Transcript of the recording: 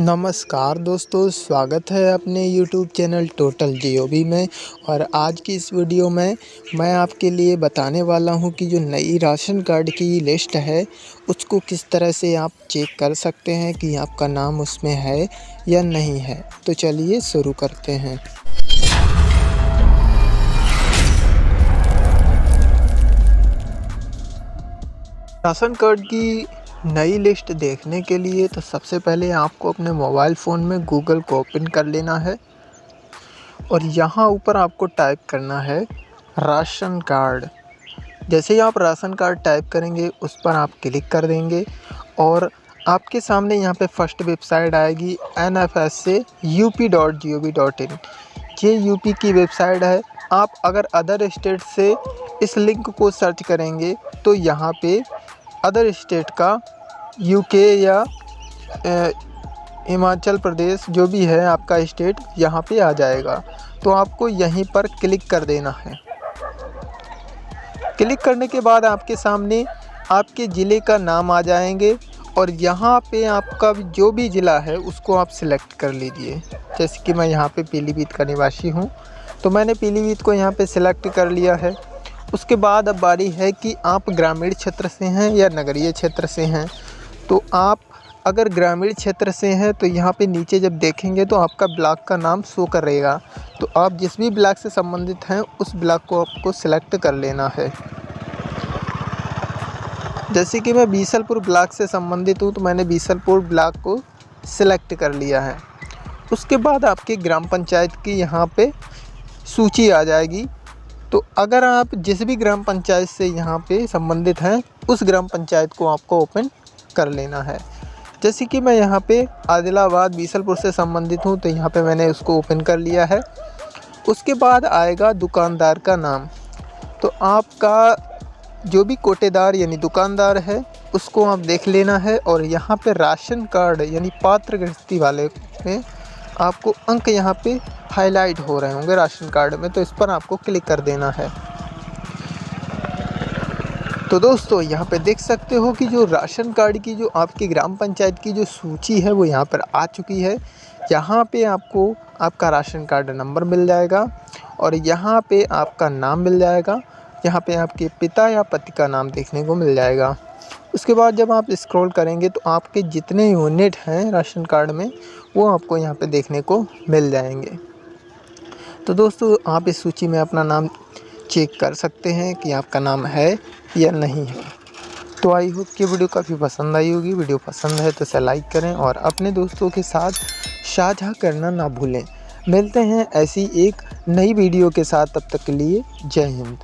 नमस्कार दोस्तों, स्वागत है अपने यूट्यूब चैनल टोटल जीओबी में। और आज की इस वीडियो में मैं आपके लिए बताने वाला हूँ कि जो नई राशन कार्ड की लिस्ट है, उसको किस तरह से आप चेक कर सकते हैं कि आपका नाम उसमें है या नहीं है। तो चलिए शुरू करते हैं। राशन कार्ड की नई लिस्ट देखने के लिए तो सबसे पहले आपको अपने मोबाइल फ़ोन में गूगल को ओपन कर लेना है और यहाँ ऊपर आपको टाइप करना है राशन कार्ड। जैसे ही आप राशन कार्ड टाइप करेंगे, उस पर आप क्लिक कर देंगे और आपके सामने यहाँ पे फ़र्स्ट वेबसाइट आएगी एन एफ़ एस से U P dot G O V dot I N U P की वेबसाइट है। आप अगर अदर स्टेट से इस लिंक को सर्च करेंगे तो यहाँ पे अदर स्टेट का यूके या हिमाचल प्रदेश जो भी है आपका स्टेट यहाँ पे आ जाएगा। तो आपको यहीं पर क्लिक कर देना है। क्लिक करने के बाद आपके सामने आपके ज़िले का नाम आ जाएँगे और यहाँ पे आपका जो भी ज़िला है उसको आप सिलेक्ट कर लीजिए। जैसे कि मैं यहाँ पे पीलीभीत का निवासी हूँ। तो मैंने पीलीभीत को यहाँ पे सिलेक्ट कर लिया है। उसके बाद अब बारी है कि आप ग्रामीण क्षेत्र से हैं या नगरीय क्षेत्र से हैं। तो आप अगर ग्रामीण क्षेत्र से हैं तो यहाँ पे नीचे जब देखेंगे तो आपका ब्लॉक का नाम शो करेगा तो आप जिस भी ब्लॉक से संबंधित हैं, उस ब्लॉक को आपको सिलेक्ट कर लेना है। जैसे कि मैं बीसलपुर ब्लॉक से संबंधित हूँ तो मैंने बीसलपुर ब्लॉक को सिलेक्ट कर लिया है। उसके बाद आपके ग्राम पंचायत की यहाँ पे सूची आ जाएगी। तो अगर आप जिस भी ग्राम पंचायत से यहाँ पे संबंधित हैं, उस ग्राम पंचायत को आपको ओपन कर लेना है। जैसे कि मैं यहाँ पे आदिलाबाद बीसलपुर से संबंधित हूँ तो यहाँ पे मैंने उसको ओपन कर लिया है। उसके बाद आएगा दुकानदार का नाम। तो आपका जो भी कोटेदार यानी दुकानदार है, उसको आप देख लेना है और यहाँ पे राशन कार्ड यानी पात्र गृहस्थी वाले में आपको अंक यहाँ पे हाईलाइट हो रहे होंगे राशन कार्ड में तो इस पर आपको क्लिक कर देना है। तो दोस्तों, यहाँ पे देख सकते हो कि जो राशन कार्ड की, जो आपकी ग्राम पंचायत की जो सूची है, वो यहाँ पर आ चुकी है। यहाँ पे आपको आपका राशन कार्ड नंबर मिल जाएगा और यहाँ पे आपका नाम मिल जाएगा। यहाँ पे आपके पिता या पति का नाम देखने को मिल जाएगा। उसके बाद जब आप स्क्रॉल करेंगे तो आपके जितने यूनिट हैं राशन कार्ड में, वो आपको यहाँ पर देखने को मिल जाएँगे। तो दोस्तों, आप इस सूची में अपना नाम चेक कर सकते हैं कि आपका नाम है या नहीं है। तो आई होप कि वीडियो काफ़ी पसंद आई होगी। वीडियो पसंद है तो इसे लाइक करें और अपने दोस्तों के साथ साझा करना ना भूलें। मिलते हैं ऐसी एक नई वीडियो के साथ। तब तक के लिए जय हिंद।